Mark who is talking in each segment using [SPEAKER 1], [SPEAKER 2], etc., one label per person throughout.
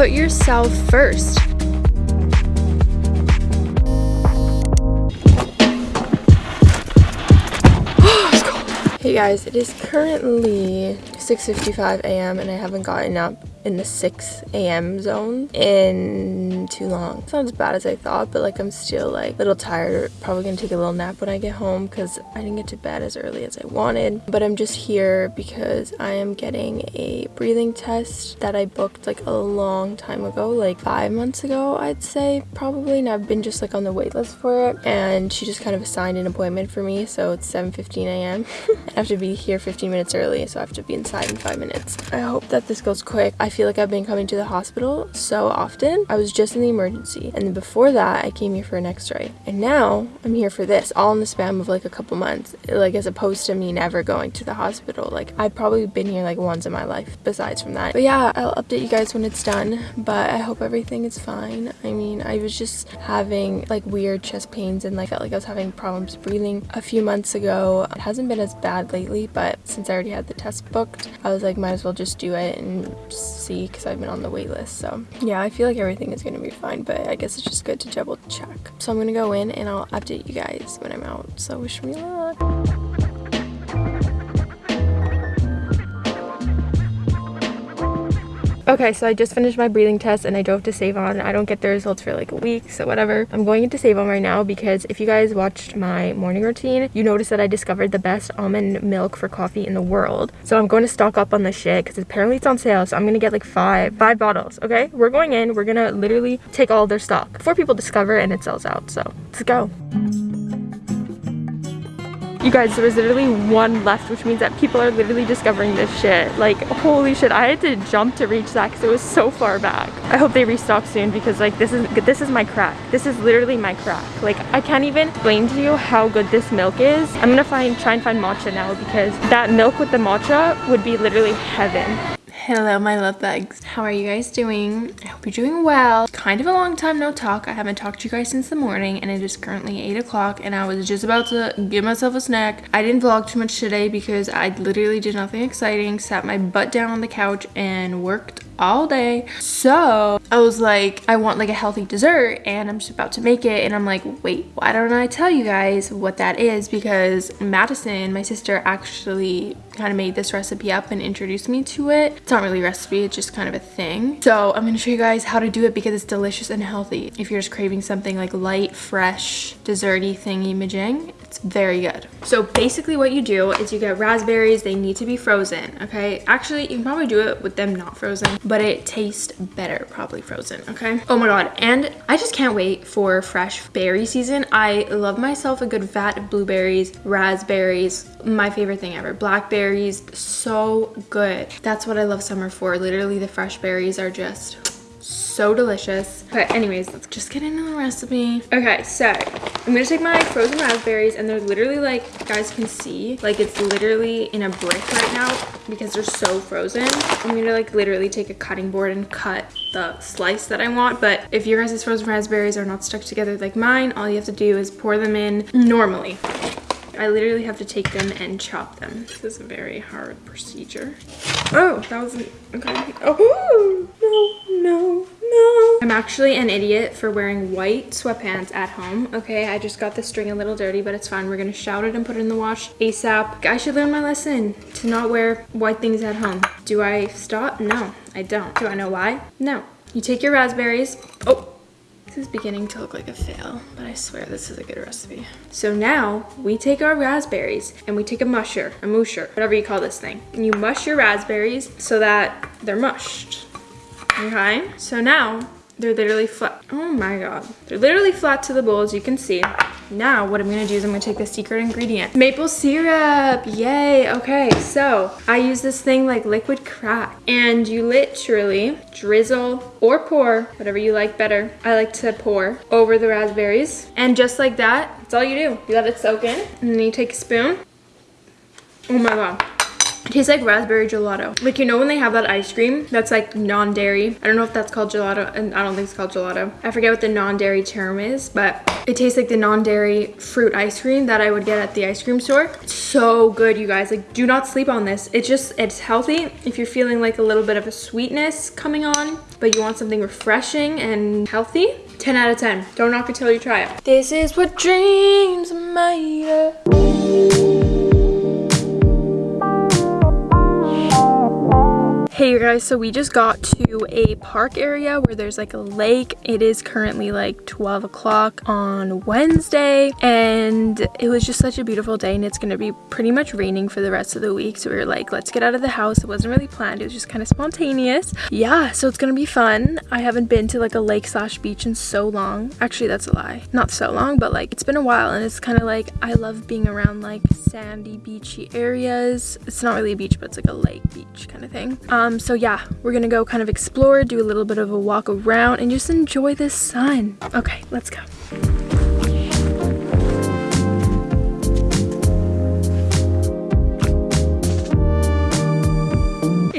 [SPEAKER 1] Put yourself first. Hey guys, it is currently 6.55 a.m. and I haven't gotten up in the 6 a.m. zone in too long. It's not as bad as I thought, but like I'm still like a little tired. Probably gonna take a little nap when I get home because I didn't get to bed as early as I wanted. But I'm just here because I am getting a breathing test that I booked like a long time ago, like five months ago, I'd say probably. And I've been just like on the wait list for it. And she just kind of assigned an appointment for me. So it's 7.15 a.m. I have to be here 15 minutes early, so I have to be inside in five minutes. I hope that this goes quick. I feel like I've been coming to the hospital so often. I was just in the emergency and then before that I came here for an x-ray. And now I'm here for this all in the span of like a couple months like as opposed to me never going to the hospital. Like I've probably been here like once in my life besides from that. But yeah I'll update you guys when it's done but I hope everything is fine. I mean I was just having like weird chest pains and like felt like I was having problems breathing a few months ago. It hasn't been as bad lately but since I already had the test booked I was like might as well just do it and see because I've been on the wait list. So yeah, I feel like everything is going to be fine, but I guess it's just good to double check. So I'm going to go in and I'll update you guys when I'm out. So wish me luck. Okay, so I just finished my breathing test and I drove to Save On. I don't get the results for like a week, so whatever. I'm going into Save On right now because if you guys watched my morning routine, you noticed that I discovered the best almond milk for coffee in the world. So I'm going to stock up on this shit because apparently it's on sale, so I'm going to get like five, five bottles, okay? We're going in, we're going to literally take all their stock before people discover and it sells out, so let's go. You guys, there was literally one left, which means that people are literally discovering this shit. Like, holy shit, I had to jump to reach that because it was so far back. I hope they restock soon because like this is this is my crack. This is literally my crack. Like, I can't even explain to you how good this milk is. I'm gonna find try and find matcha now because that milk with the matcha would be literally heaven. Hello, my love bugs. How are you guys doing? I hope you're doing well. Kind of a long time no talk. I haven't talked to you guys since the morning and it is currently 8 o'clock and I was just about to give myself a snack. I didn't vlog too much today because I literally did nothing exciting. Sat my butt down on the couch and worked all day. So I was like, I want like a healthy dessert and I'm just about to make it. And I'm like, wait, why don't I tell you guys what that is? Because Madison, my sister, actually kind of made this recipe up and introduced me to it. It's not really a recipe, it's just kind of a thing. So I'm gonna show you guys how to do it because it's delicious and healthy. If you're just craving something like light, fresh, desserty thingy majing, it's very good. So basically what you do is you get raspberries. They need to be frozen, okay? Actually, you can probably do it with them not frozen, but it tastes better probably frozen, okay? Oh my god, and I just can't wait for fresh berry season. I love myself a good vat of blueberries, raspberries, my favorite thing ever. Blackberries, so good. That's what I love summer for. Literally the fresh berries are just so delicious. But anyways, let's just get into the recipe. Okay, so I'm gonna take my frozen raspberries and they're literally like, you guys can see, like it's literally in a brick right now because they're so frozen. I'm gonna like literally take a cutting board and cut the slice that I want. But if your guys' frozen raspberries are not stuck together like mine, all you have to do is pour them in normally. I literally have to take them and chop them. This is a very hard procedure. Oh, that was, okay. Oh, no, no. No. I'm actually an idiot for wearing white sweatpants at home. Okay, I just got the string a little dirty, but it's fine. We're gonna shout it and put it in the wash ASAP. I should learn my lesson to not wear white things at home. Do I stop? No, I don't. Do I know why? No. You take your raspberries. Oh, this is beginning to look like a fail, but I swear this is a good recipe. So now we take our raspberries and we take a musher, a musher, whatever you call this thing. And you mush your raspberries so that they're mushed okay? So now they're literally flat. Oh my God. They're literally flat to the bowl as you can see. Now what I'm gonna do is I'm gonna take the secret ingredient. Maple syrup, yay. Okay, so I use this thing like liquid crack and you literally drizzle or pour, whatever you like better. I like to pour over the raspberries. And just like that, that's all you do. You let it soak in and then you take a spoon. Oh my God. It tastes like raspberry gelato. Like, you know when they have that ice cream that's like non-dairy? I don't know if that's called gelato, and I don't think it's called gelato. I forget what the non-dairy term is, but it tastes like the non-dairy fruit ice cream that I would get at the ice cream store. So good, you guys. Like, do not sleep on this. It's just, it's healthy. If you're feeling like a little bit of a sweetness coming on, but you want something refreshing and healthy, 10 out of 10. Don't knock it till you try it. This is what dreams are made of. Hey you guys, so we just got to a park area where there's like a lake. It is currently like 12 o'clock on Wednesday and it was just such a beautiful day and it's gonna be pretty much raining for the rest of the week. So we were like, let's get out of the house. It wasn't really planned, it was just kind of spontaneous. Yeah, so it's gonna be fun. I haven't been to like a lake slash beach in so long. Actually, that's a lie. Not so long, but like it's been a while and it's kind of like, I love being around like sandy beachy areas. It's not really a beach, but it's like a lake beach kind of thing. Um, um, so yeah, we're gonna go kind of explore, do a little bit of a walk around, and just enjoy the sun. Okay, let's go.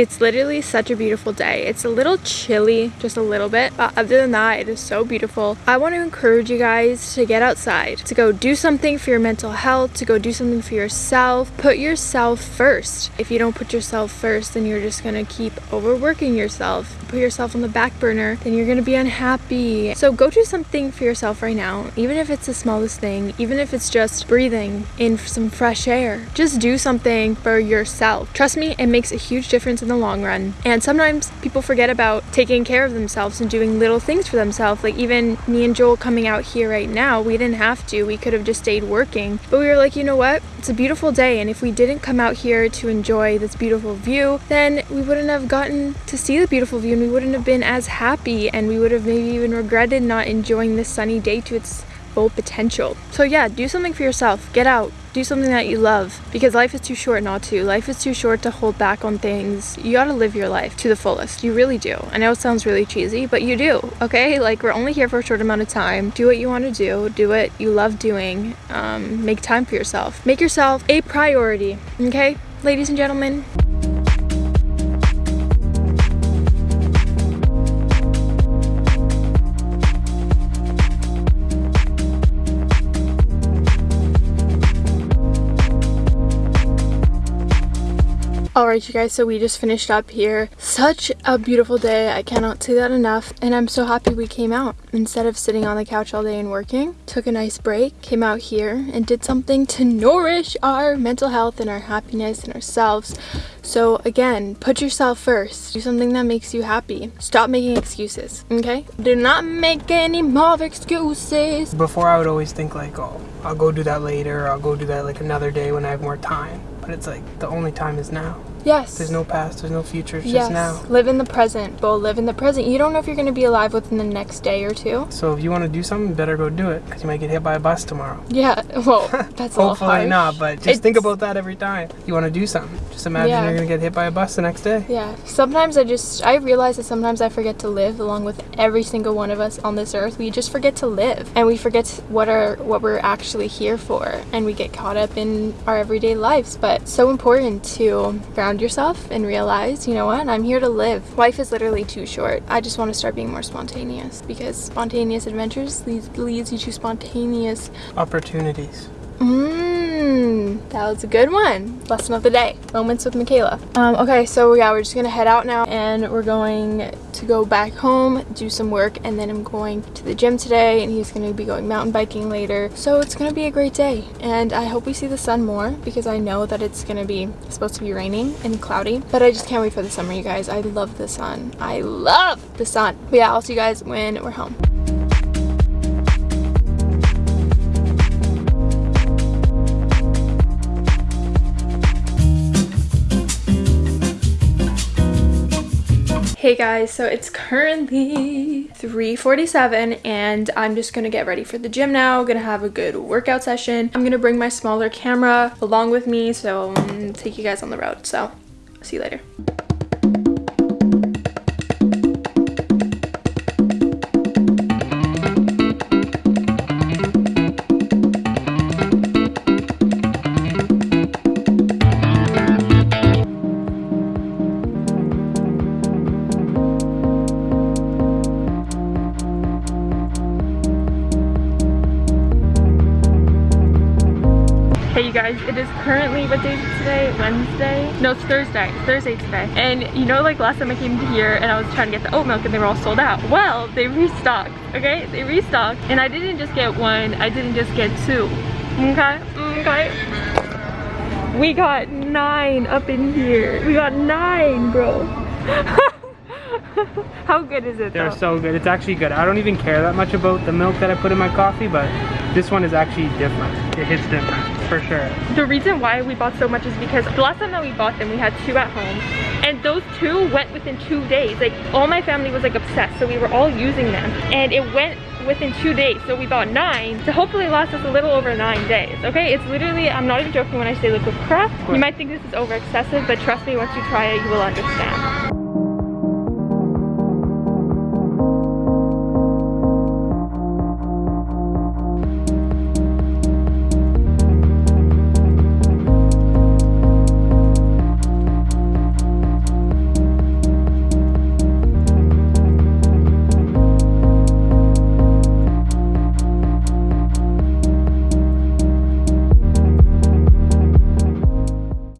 [SPEAKER 1] It's literally such a beautiful day. It's a little chilly, just a little bit, but other than that, it is so beautiful. I want to encourage you guys to get outside, to go do something for your mental health, to go do something for yourself. Put yourself first. If you don't put yourself first, then you're just gonna keep overworking yourself. Put yourself on the back burner, then you're gonna be unhappy. So go do something for yourself right now, even if it's the smallest thing, even if it's just breathing in some fresh air. Just do something for yourself. Trust me, it makes a huge difference in the long run. And sometimes people forget about taking care of themselves and doing little things for themselves. Like even me and Joel coming out here right now, we didn't have to. We could have just stayed working. But we were like, you know what? It's a beautiful day. And if we didn't come out here to enjoy this beautiful view, then we wouldn't have gotten to see the beautiful view and we wouldn't have been as happy and we would have maybe even regretted not enjoying this sunny day to its full potential. So yeah, do something for yourself. Get out. Do something that you love because life is too short not to. Life is too short to hold back on things. You gotta live your life to the fullest. You really do. I know it sounds really cheesy, but you do, okay? Like, we're only here for a short amount of time. Do what you wanna do. Do what you love doing. Um, make time for yourself. Make yourself a priority, okay? Ladies and gentlemen. Alright you guys, so we just finished up here. Such a beautiful day. I cannot say that enough. And I'm so happy we came out. Instead of sitting on the couch all day and working, took a nice break, came out here and did something to nourish our mental health and our happiness and ourselves. So again, put yourself first. Do something that makes you happy. Stop making excuses, okay? Do not make any more excuses.
[SPEAKER 2] Before I would always think like, oh, I'll go do that later. I'll go do that like another day when I have more time. But it's like the only time is now.
[SPEAKER 1] Yes.
[SPEAKER 2] There's no past, there's no future, it's
[SPEAKER 1] yes.
[SPEAKER 2] just now.
[SPEAKER 1] Live in the present, Bo. Live in the present. You don't know if you're going to be alive within the next day or two.
[SPEAKER 2] So if you want to do something, better go do it because you might get hit by a bus tomorrow.
[SPEAKER 1] Yeah, well, that's
[SPEAKER 2] Hopefully not, but just it's... think about that every time you want to do something. Just imagine yeah. you're going to get hit by a bus the next day.
[SPEAKER 1] Yeah. Sometimes I just, I realize that sometimes I forget to live along with every single one of us on this earth. We just forget to live and we forget what are, what we're actually here for and we get caught up in our everyday lives. But so important to ground yourself and realize, you know what, I'm here to live. Life is literally too short. I just want to start being more spontaneous because spontaneous adventures leads, leads you to spontaneous
[SPEAKER 2] opportunities. Mm-hmm.
[SPEAKER 1] Mmm, that was a good one. Lesson of the day, moments with Michaela. Um, okay, so yeah, we're just gonna head out now and we're going to go back home, do some work, and then I'm going to the gym today and he's gonna be going mountain biking later. So it's gonna be a great day and I hope we see the sun more because I know that it's gonna be supposed to be raining and cloudy, but I just can't wait for the summer, you guys. I love the sun. I love the sun. But yeah, I'll see you guys when we're home. Hey guys, so it's currently 3.47 and I'm just gonna get ready for the gym now. Gonna have a good workout session. I'm gonna bring my smaller camera along with me so take you guys on the road. So, see you later. You guys, it is currently, what day is today? Wednesday? No, it's Thursday. It's Thursday today. And you know, like last time I came here and I was trying to get the oat milk and they were all sold out. Well, they restocked, okay? They restocked. And I didn't just get one, I didn't just get two. Okay? Okay. We got nine up in here. We got nine, bro. How good is it
[SPEAKER 2] They're
[SPEAKER 1] though?
[SPEAKER 2] so good. It's actually good. I don't even care that much about the milk that I put in my coffee, but this one is actually different. It hits different for sure.
[SPEAKER 1] The reason why we bought so much is because the last time that we bought them, we had two at home. And those two went within two days. Like all my family was like obsessed. So we were all using them. And it went within two days. So we bought nine to hopefully last us a little over nine days. Okay, it's literally, I'm not even joking when I say liquid craft. You might think this is over excessive, but trust me, once you try it, you will understand.